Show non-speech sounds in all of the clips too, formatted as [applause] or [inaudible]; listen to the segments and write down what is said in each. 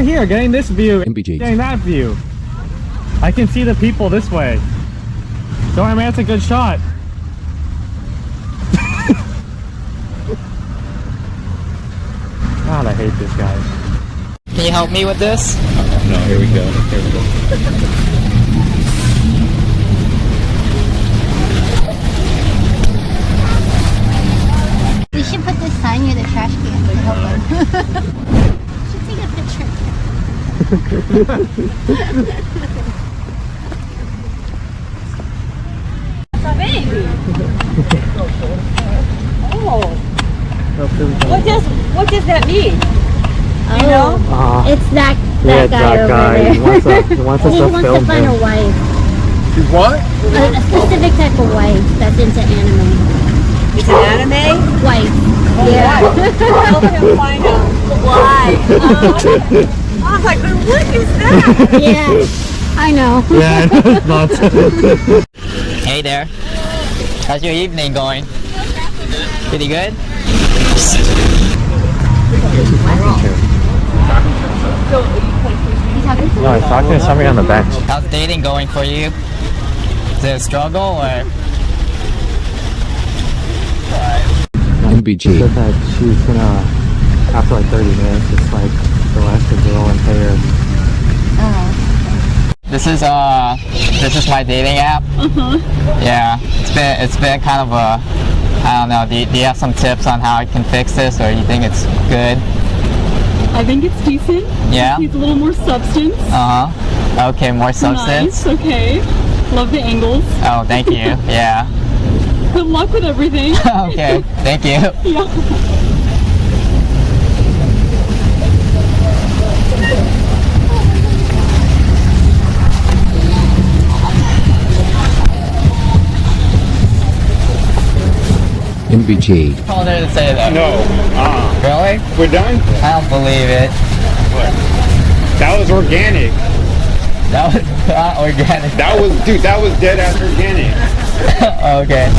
right here, getting this view, MBG. getting that view. I can see the people this way. Don't worry, man, that's a good shot. [laughs] God, I hate this guy. Can you help me with this? No, here we go. Here we go. We should put this sign near the trash can to help them. should take a picture. What does what does that mean? You know? Uh, It's that yeah, that guy that over guy. there. He wants, us, he wants us he to wants to find him. a wife, What? a, a specific type of wife that's into anime. It's an anime. Wife. yeah. Help him find out [laughs] why. [laughs] I was like, what is that? [laughs] yeah. I know. Yeah, it's nuts. [laughs] Hey there. How's your evening going? Pretty good? no, he's talking to somebody on the bench. How's dating going for you? Is it a struggle or? MBG. Said that she's gonna, after like 30 minutes, it's like the last girl and pay her. This is uh, this is my dating app. Yeah, it's been it's been kind of a, I don't know. Do you, do you have some tips on how I can fix this, or do you think it's good? I think it's decent. Yeah. It Needs a little more substance. Uh huh. Okay, more substance. Nice. Okay. Love the angles. Oh, thank you. [laughs] Yeah. Good luck with everything. [laughs] okay, thank you. [laughs] yeah. MBG. told her to say that. No. Uh, Really? we're done? I don't believe it. What? That was organic. That was not organic. That was, dude, that was dead ass organic. [laughs] okay.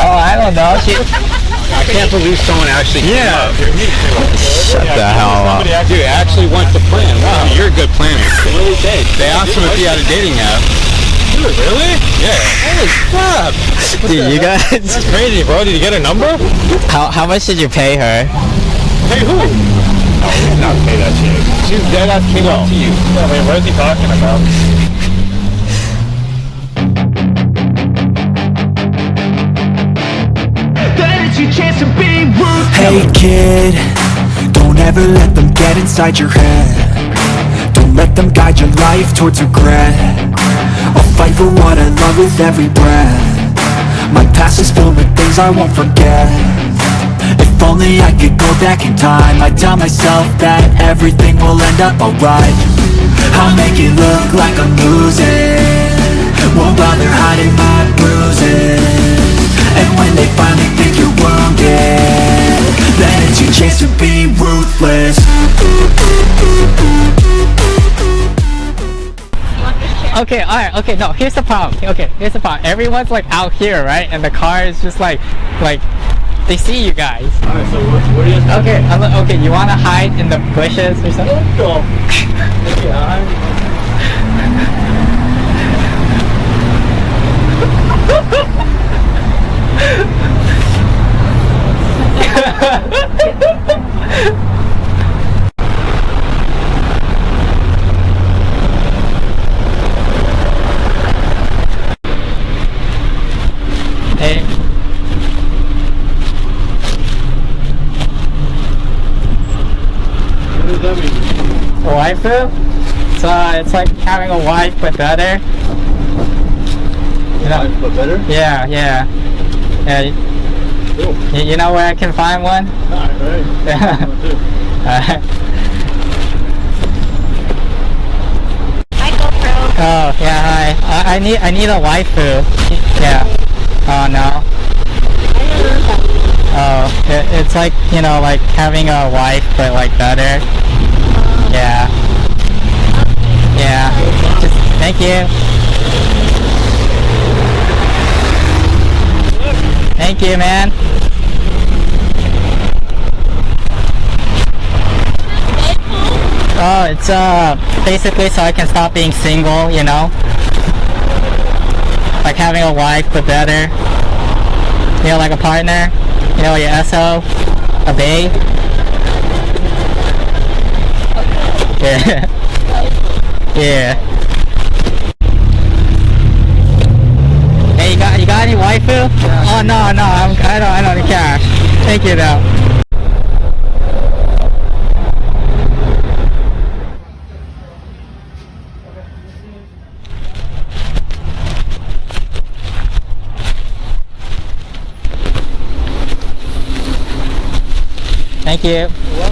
Oh, I don't know. She, I can't believe someone actually Yeah. shut the hell up. Dude, actually went to plan. Wow, you're a good planner. Really did. They asked him if he had a dating app. Dude, really? Yeah. Holy crap. Dude, you guys. That's crazy, bro. Did you get a number? How, how much did you pay her? Hey, who? No, we did not pay that chick. She was dead ass came up to you. I mean, what is he talking about? Hey kid, don't ever let them get inside your head Don't let them guide your life towards regret I'll fight for what I love with every breath. My past is filled with things I won't forget. If only I could go back in time I'd tell myself that everything will end up alright. I'll make it look like I'm losing. Won't bother hiding my bruises. And when they finally think you're wounded Then it's your chance to be ruthless Okay, alright, okay, no, here's the problem. Okay, here's the problem. Everyone's like out here, right? And the car is just like, like, they see you guys. Alright, so what, what do you Okay, I'm okay, you wanna hide in the bushes or something? Hey, [laughs] What does that mean? waifu? So uh, it's like having a wife but better. You know? But better? Yeah, yeah. Yeah. Cool. y- You know where I can find one? Alright, alright. Yeah. Alright. [laughs] Hi, GoPro. Oh yeah, hi. I, I need I need a waifu. Yeah. Oh no. Oh, it, it's like you know, like having a wife, but like better. Yeah. Yeah. Just thank you. Thank you, man. Oh, it's uh basically so I can stop being single, you know? Like having a wife but better. You know, like a partner. You know, your SO, a bae. [laughs] Yeah. yeah. Hey, you got you got any waifu? Oh no, no, I'm, I don't I don't need cash. Thank you though. Thank you.